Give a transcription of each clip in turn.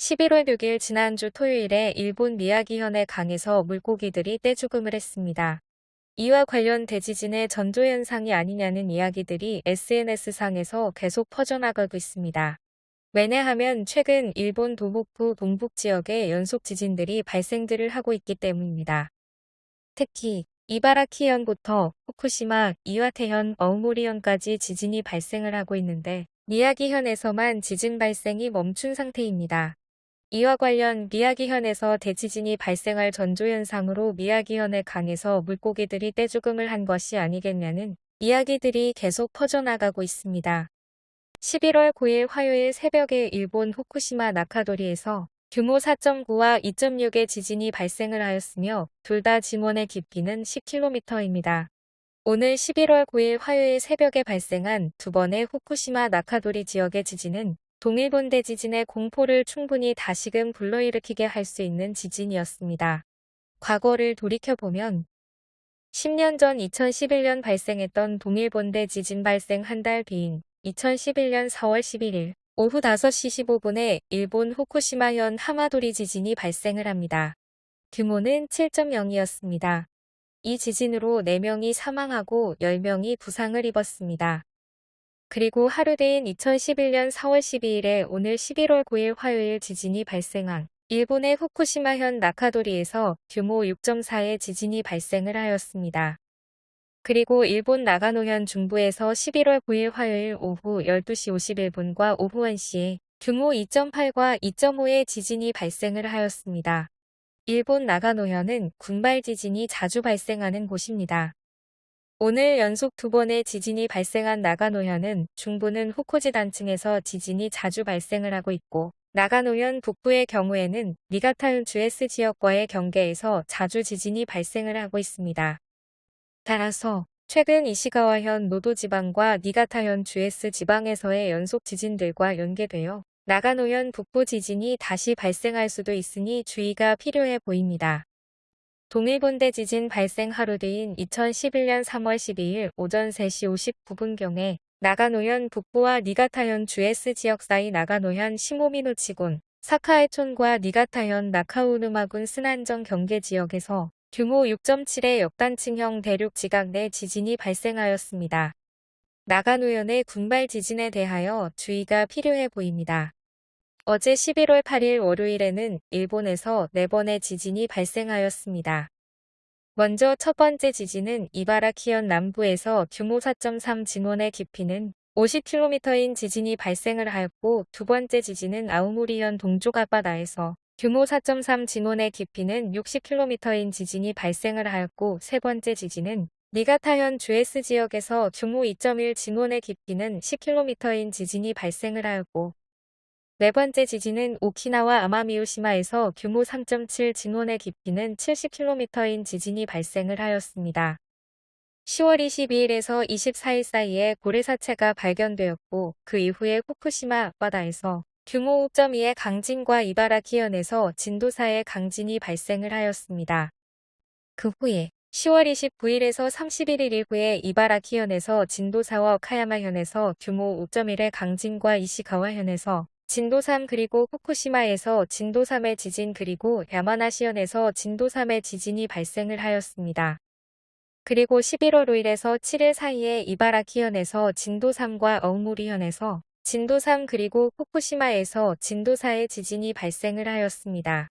11월 6일 지난주 토요일에 일본 미야기현의 강에서 물고기들이 떼죽음을 했습니다. 이와 관련 대지진의 전조현상이 아니냐는 이야기들이 SNS상에서 계속 퍼져나가고 있습니다. 왜냐하면 최근 일본 도북부 동북 지역에 연속 지진들이 발생들을 하고 있기 때문입니다. 특히 이바라키현부터 후쿠시마, 이와테현, 어우모리현까지 지진이 발생을 하고 있는데 미야기현에서만 지진 발생이 멈춘 상태입니다. 이와 관련 미야기현에서 대지진이 발생할 전조현상으로 미야기현의 강에서 물고기들이 떼죽음을 한 것이 아니겠냐는 이야기들이 계속 퍼져나가고 있습니다. 11월 9일 화요일 새벽에 일본 후쿠시마 나카도리에서 규모 4.9와 2.6의 지진이 발생을 하였으며 둘 다 지문의 깊이는 10km입니다. 오늘 11월 9일 화요일 새벽에 발생한 두 번의 후쿠시마 나카도리 지역의 지진은 동일본 대 지진의 공포를 충분히 다시금 불러일으키게 할 수 있는 지진이었습니다. 과거를 돌이켜보면 10년 전 2011년 발생했던 동일본 대 지진 발생 한 달 뒤인 2011년 4월 11일 오후 5시 15분에 일본 후쿠시마현 하마도리 지진이 발생을 합니다. 규모는 7.0이었습니다. 이 지진으로 4명이 사망하고 10명이 부상을 입었습니다. 그리고 하루 뒤인 2011년 4월 12일에 오늘 11월 9일 화요일 지진이 발생한 일본의 후쿠시마현 나카도리에서 규모 6.4의 지진이 발생을 하였습니다. 그리고 일본 나가노현 중부에서 11월 9일 화요일 오후 12시 51분과 오후 1시에 규모 2.8과 2.5의 지진이 발생을 하였습니다. 일본 나가노현은 군발 지진이 자주 발생하는 곳입니다. 오늘 연속 두 번의 지진이 발생한 나가노현은 중부는 후쿠지 단층에서 지진이 자주 발생을 하고 있고 나가노현 북부의 경우에는 니가타현 주에스 지역과의 경계에서 자주 지진이 발생을 하고 있습니다. 따라서 최근 이시가와현 노도 지방과 니가타현 주에스 지방에서의 연속 지진들과 연계되어 나가노현 북부 지진이 다시 발생할 수도 있으니 주의가 필요해 보입니다. 동일본대 지진 발생 하루 뒤인 2011년 3월 12일 오전 3시 59분경에 나가노현 북부와 니가타현 주에스 지역 사이 나가노현 시모미노치군 사카에촌과 니가타현 나카우누마군 스난정 경계 지역에서 규모 6.7의 역단층형 대륙 지각 내 지진이 발생하였습니다. 나가노현의 군발 지진에 대하여 주의가 필요해 보입니다. 어제 11월 8일 월요일에는 일본에서 4번의 지진이 발생하였습니다. 먼저 첫 번째 지진은 이바라키현 남부에서 규모 4.3 진원의 깊이는 50km인 지진이 발생을 하였고 두 번째 지진은 아우모리현 동쪽 앞바다에서 규모 4.3 진원의 깊이는 60km인 지진이 발생을 하였고 세 번째 지진은 니가타현 주에스 지역에서 규모 2.1 진원의 깊이는 10km인 지진이 발생을 하였고 네 번째 지진은 오키나와 아마미우시마에서 규모 3.7 진원의 깊이는 70km인 지진이 발생을 하였습니다. 10월 22일에서 24일 사이에 고래사체가 발견되었고 그 이후에 후쿠시마 앞바다에서 규모 5.2의 강진과 이바라키현에서 진도 4의 강진이 발생을 하였습니다. 그 후에 10월 29일에서 31일 이후에 이바라키현에서 진도 4와 카야마현에서 규모 5.1의 강진과 이시가와현에서 진도 3 그리고 후쿠시마에서 진도 3의 지진 그리고 야마나시현에서 진도 3의 지진이 발생을 하였습니다. 그리고 11월 5일에서 7일 사이에 이바라키현에서 진도 3과 어우모리현에서 진도 3 그리고 후쿠시마에서 진도 4의 지진이 발생을 하였습니다.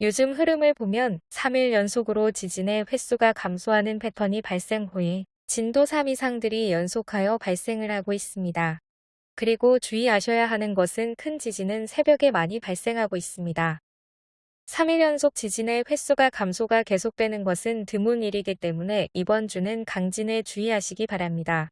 요즘 흐름을 보면 3일 연속으로 지진의 횟수가 감소하는 패턴이 발생 후에 진도 3 이상들이 연속하여 발생을 하고 있습니다. 그리고 주의하셔야 하는 것은 큰 지진은 새벽에 많이 발생하고 있습니다. 3일 연속 지진의 횟수가 감소가 계속되는 것은 드문 일이기 때문에 이번 주는 강진에 주의하시기 바랍니다.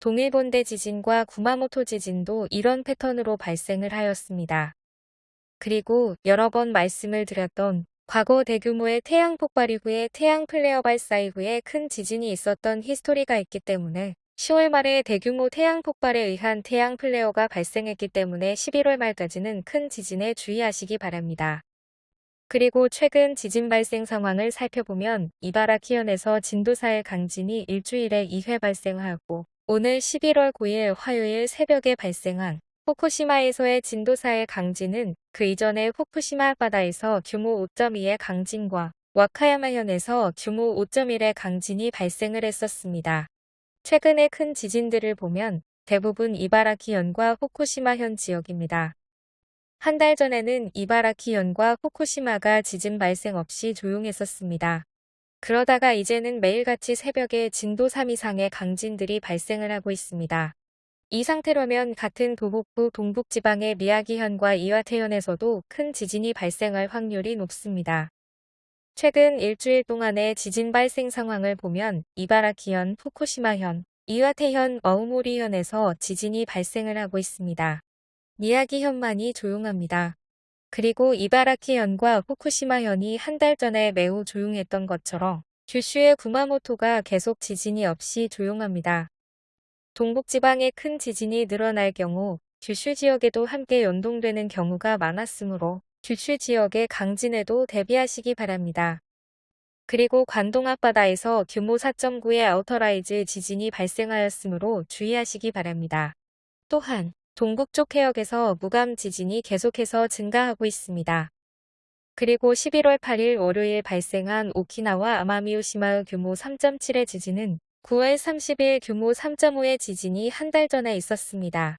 동일본대 지진과 구마모토 지진도 이런 패턴으로 발생을 하였습니다. 그리고 여러 번 말씀을 드렸던 과거 대규모의 태양 폭발 이후에 태양 플레어 발사 이후에 큰 지진이 있었던 history가 있기 때문에 10월 말에 대규모 태양 폭발에 의한 태양 플레어가 발생했기 때문에 11월 말까지는 큰 지진에 주의하시기 바랍니다. 그리고 최근 지진 발생 상황을 살펴보면 이바라키현에서 진도 4의 강진이 일주일에 2회 발생하였고 오늘 11월 9일 화요일 새벽에 발생한 후쿠시마에서의 진도 4의 강진은 그 이전의 후쿠시마 앞바다에서 규모 5.2의 강진과 와카야마현에서 규모 5.1의 강진이 발생을 했었습니다. 최근의 큰 지진들을 보면 대부분 이바라키현과 후쿠시마현 지역입니다. 한 달 전에는 이바라키현과 후쿠시마가 지진 발생 없이 조용했었습니다. 그러다가 이제는 매일같이 새벽에 진도 3 이상의 강진들이 발생을 하고 있습니다. 이 상태라면 같은 도북부 동북지방의 미야기현과 이와테현에서도 큰 지진이 발생할 확률이 높습니다. 최근 일주일 동안의 지진 발생 상황을 보면 이바라키현, 후쿠시마현, 이와테현, 어우모리현에서 지진이 발생을 하고 있습니다. 미야기현만이 조용합니다. 그리고 이바라키현과 후쿠시마현이 한 달 전에 매우 조용했던 것처럼 규슈의 구마모토가 계속 지진이 없이 조용합니다. 동북지방에 큰 지진이 늘어날 경우 규슈 지역에도 함께 연동되는 경우가 많았으므로 규슈 지역의 강진에도 대비하시기 바랍니다. 그리고 관동 앞바다에서 규모 4.9의 outer rise 지진이 발생하였으므로 주의하시기 바랍니다. 또한 동북쪽 해역에서 무감 지진이 계속해서 증가하고 있습니다. 그리고 11월 8일 월요일 발생한 오키나와 아마미오시마의 규모 3.7의 지진은 9월 30일 규모 3.5의 지진이 한 달 전에 있었습니다.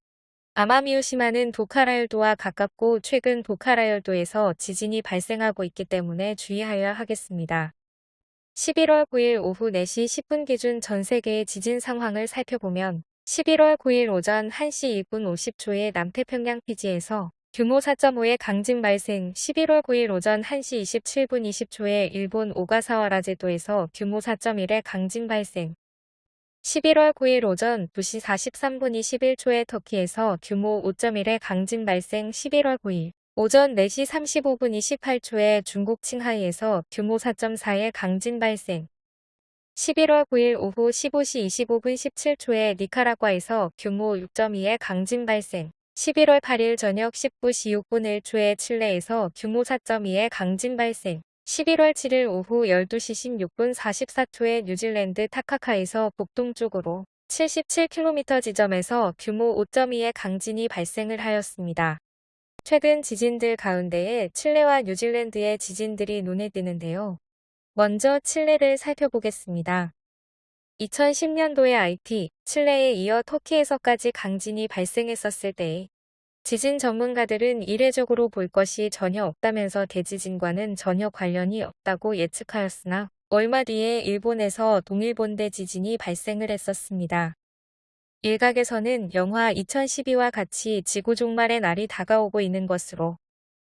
아마미오시마는 도카라열도와 가깝고 최근 도카라열도에서 지진이 발생하고 있기 때문에 주의하여야 하겠습니다. 11월 9일 오후 4시 10분 기준 전 세계의 지진 상황을 살펴보면 11월 9일 오전 1시 2분 50초에 남태평양 피지에서 규모 4.5의 강진 발생 11월 9일 오전 1시 27분 20초에 일본 오가사와 라제도에서 규모 4.1의 강진 발생 11월 9일 오전 2시 43분 21초에 터키에서 규모 5.1의 강진 발생 11월 9일 오전 4시 35분 28초에 중국 칭하이에서 규모 4.4의 강진 발생. 11월 9일 오후 15시 25분 17초에 니카라과에서 규모 6.2의 강진 발생. 11월 8일 저녁 19시 6분 1초에 칠레에서 규모 4.2의 강진 발생 11월 7일 오후 12시 16분 44초에 뉴질랜드 타카카에서 북동쪽으로 77km 지점에서 규모 5.2의 강진이 발생을 하였습니다. 최근 지진들 가운데에 칠레와 뉴질랜드의 지진들이 눈에 띄는데요. 먼저 칠레를 살펴보겠습니다. 2010년도에 IT, 칠레에 이어 터키에서까지 강진이 발생했었을 때에 지진 전문가들은 이례적으로 볼 것이 전혀 없다면서 대지진과는 전혀 관련이 없다고 예측하였으나 얼마 뒤에 일본에서 동일본대 지진이 발생을 했었습니다. 일각에서는 영화 2012와 같이 지구 종말의 날이 다가오고 있는 것으로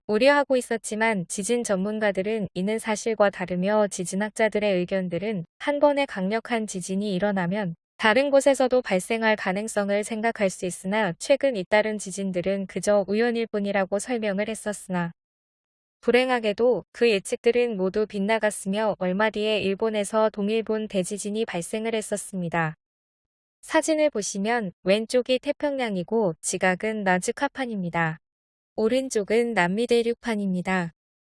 우려하고 있었지만 지진 전문가들은 이는 사실과 다르며 지진학자들의 의견들은 한 번의 강력한 지진이 일어나면 다른 곳에서도 발생할 가능성을 생각할 수 있으나 최근 잇따른 지진들은 그저 우연일 뿐이라고 설명을 했었으나 불행하게도 그 예측들은 모두 빗나갔으며 얼마 뒤에 일본에서 동일본 대지진이 발생을 했었습니다. 사진을 보시면 왼쪽이 태평양이고 지각은 나즈카판입니다. 오른쪽은 남미 대륙판입니다.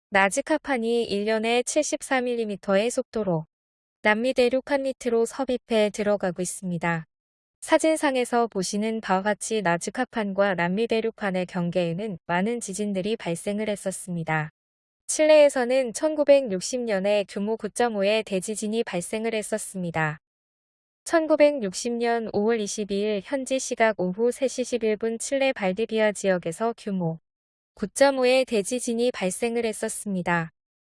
나즈카판이 1년에 74mm의 속도로 남미대륙 한밑으로 섭입해 들어가고 있습니다. 사진상에서 보시는 바와 같이 나즈카판과 남미대륙판의 경계에는 많은 지진들이 발생을 했었습니다. 칠레에서는 1960년에 규모 9.5의 대지진이 발생을 했었습니다. 1960년 5월 22일 현지 시각 오후 3시 11분 칠레 발디비아 지역에서 규모 9.5의 대지진이 발생을 했었습니다.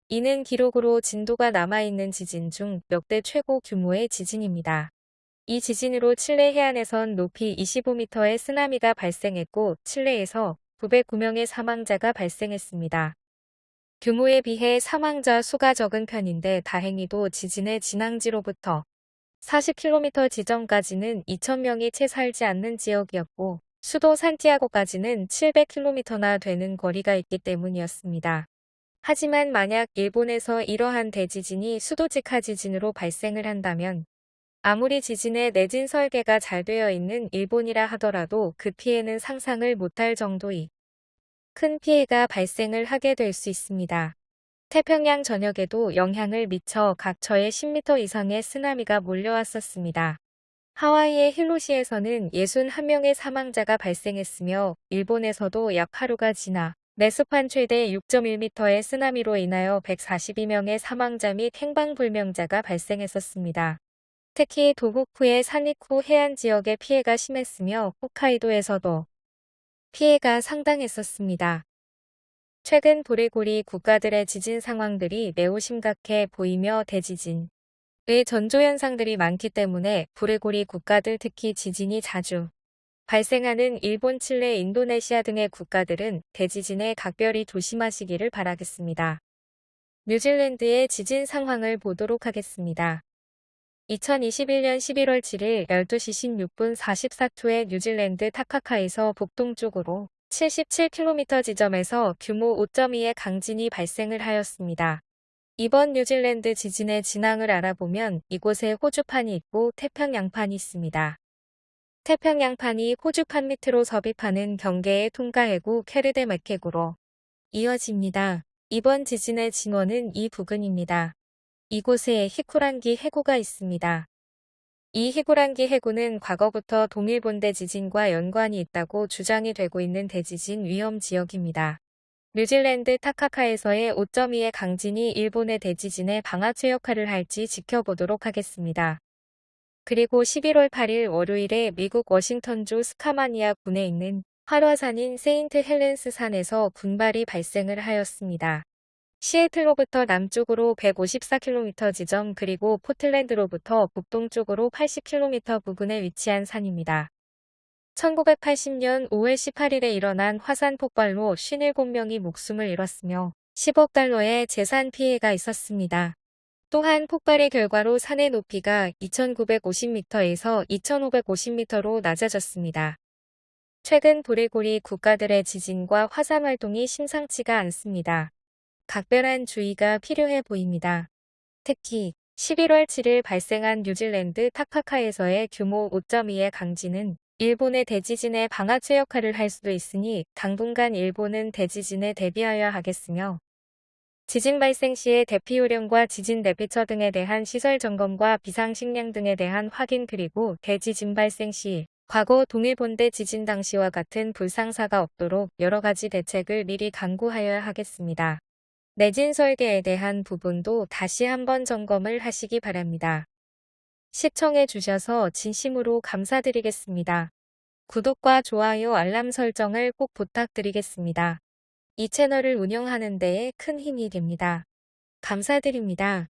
이는 기록으로 진도가 남아있는 지진 중 역대 최고 규모의 지진입니다. 이 지진으로 칠레 해안에선 높이 25m의 쓰나미가 발생했고 칠레에서 909명의 사망자가 발생했습니다. 규모에 비해 사망자 수가 적은 편인데 다행히도 지진의 진앙지로부터 40km 지점까지는 2,000명이 채 살지 않는 지역이었고 수도 산티아고까지는 700km나 되는 거리가 있기 때문이었습니다. 하지만 만약 일본에서 이러한 대지진이 수도직하 지진으로 발생을 한다면 아무리 지진의 내진 설계가 잘 되어 있는 일본이라 하더라도 그 피해는 상상을 못할 정도의 큰 피해가 발생을 하게 될 수 있습니다. 태평양 전역에도 영향을 미쳐 각처에 10m 이상의 쓰나미가 몰려왔었습니다. 하와이의 힐로시에서는 61명의 사망자가 발생했으며 일본에서도 약 하루가 지나 내습한 최대 6.1m의 쓰나미로 인하여 142명의 사망자 및 행방불명자가 발생했었습니다. 특히 도호쿠의 산리쿠 해안 지역에 피해가 심했으며 홋카이도에서도 피해가 상당했었습니다. 최근 도레고리 국가들의 지진 상황들이 매우 심각해 보이며 대지진, 의 전조현상들이 많기 때문에 브레고리 국가들 특히 지진이 자주 발생하는 일본, 칠레, 인도네시아 등의 국가들은 대지진에 각별히 조심하시기를 바라겠습니다. 뉴질랜드의 지진 상황을 보도록 하겠습니다. 2021년 11월 7일 12시 16분 44초에 뉴질랜드 타카카에서 북동쪽으로 77km 지점에서 규모 5.2의 강진이 발생을 하였습니다. 이번 뉴질랜드 지진의 진앙을 알아보면 이곳에 호주판이 있고 태평양판이 있습니다. 태평양판이 호주판 밑으로 섭입하는 경계의 통가해구 캐르데 맥해구로 이어집니다. 이번 지진의 진원은 이 부근입니다. 이곳에 히쿠란기 해구가 있습니다. 이 히구란기 해구는 과거부터 동일본 대 지진과 연관이 있다고 주장이 되고 있는 대지진 위험 지역입니다. 뉴질랜드 타카카에서의 5.2의 강진이 일본의 대지진에 방아쇠 역할을 할지 지켜보도록 하겠습니다. 그리고 11월 8일 월요일에 미국 워싱턴주 스카마니아 군에 있는 활화산인 세인트 헬렌스 산에서 군발이 발생을 하였습니다. 시애틀로부터 남쪽으로 154km 지점 그리고 포틀랜드로부터 북동쪽으로 80km 부근에 위치한 산입니다. 1980년 5월 18일에 일어난 화산 폭발로 57명이 목숨을 잃었으며 10억 달러의 재산 피해가 있었습니다. 또한 폭발의 결과로 산의 높이가 2950m에서 2550m로 낮아졌습니다. 최근 도레고리 국가들의 지진과 화산 활동이 심상치가 않습니다. 각별한 주의가 필요해 보입니다. 특히 11월 7일 발생한 뉴질랜드 타카카에서의 규모 5.2의 강진은 일본의 대지진에 방아쇠 역할을 할 수도 있으니 당분간 일본은 대지진에 대비하여야 하겠으며 지진 발생 시의 대피 요령과 지진 대피처 등에 대한 시설 점검과 비상식량 등에 대한 확인 그리고 대지진 발생 시 과거 동일본대 지진 당시와 같은 불상사가 없도록 여러 가지 대책을 미리 강구하여야 하겠습니다. 내진 설계에 대한 부분도 다시 한번 점검을 하시기 바랍니다. 시청해 주셔서 진심으로 감사드리겠습니다. 구독과 좋아요 알람 설정을 꼭 부탁드리겠습니다. 이 채널을 운영하는 데에 큰 힘이 됩니다. 감사드립니다.